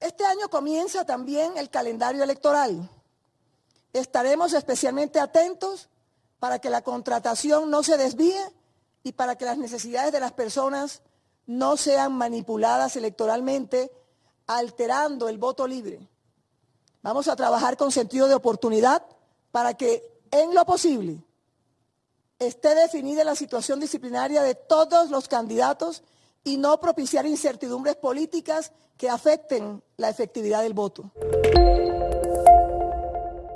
Este año comienza también el calendario electoral. Estaremos especialmente atentos para que la contratación no se desvíe y para que las necesidades de las personas no sean manipuladas electoralmente, alterando el voto libre. Vamos a trabajar con sentido de oportunidad para que, en lo posible, esté definida la situación disciplinaria de todos los candidatos y no propiciar incertidumbres políticas que afecten la efectividad del voto.